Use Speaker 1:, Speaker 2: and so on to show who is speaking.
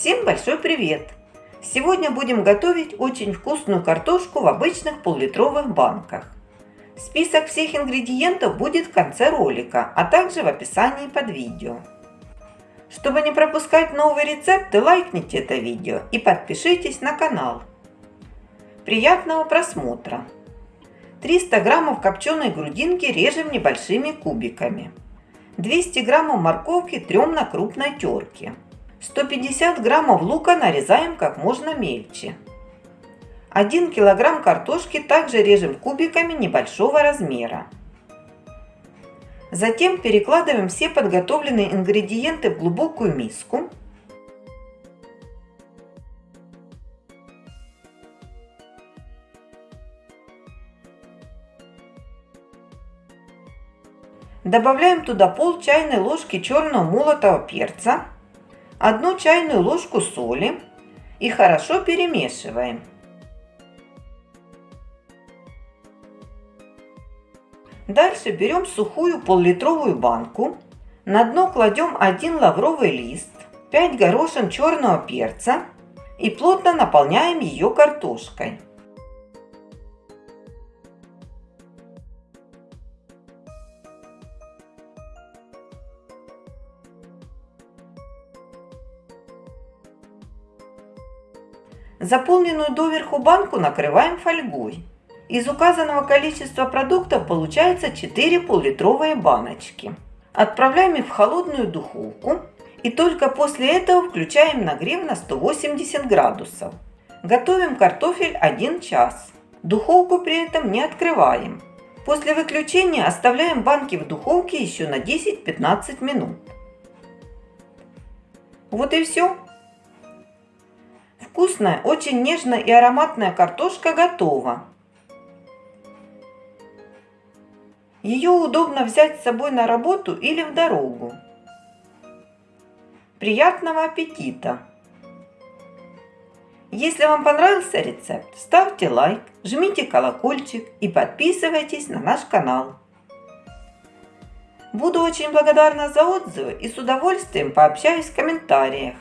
Speaker 1: Всем большой привет! Сегодня будем готовить очень вкусную картошку в обычных поллитровых банках. Список всех ингредиентов будет в конце ролика, а также в описании под видео. Чтобы не пропускать новые рецепты, лайкните это видео и подпишитесь на канал. Приятного просмотра! 300 граммов копченой грудинки режем небольшими кубиками. 200 граммов морковки трем на крупной терке. 150 граммов лука нарезаем как можно мельче. 1 килограмм картошки также режем кубиками небольшого размера. Затем перекладываем все подготовленные ингредиенты в глубокую миску. Добавляем туда пол чайной ложки черного молотого перца, одну чайную ложку соли и хорошо перемешиваем. Дальше берем сухую пол-литровую банку, на дно кладем один лавровый лист, 5 горошин черного перца и плотно наполняем ее картошкой. Заполненную доверху банку накрываем фольгой. Из указанного количества продуктов получается 4 пол-литровые баночки. Отправляем их в холодную духовку и только после этого включаем нагрев на 180 градусов. Готовим картофель 1 час. Духовку при этом не открываем. После выключения оставляем банки в духовке еще на 10-15 минут. Вот и все. Вкусная, очень нежная и ароматная картошка готова. Ее удобно взять с собой на работу или в дорогу. Приятного аппетита! Если вам понравился рецепт, ставьте лайк, жмите колокольчик и подписывайтесь на наш канал. Буду очень благодарна за отзывы и с удовольствием пообщаюсь в комментариях.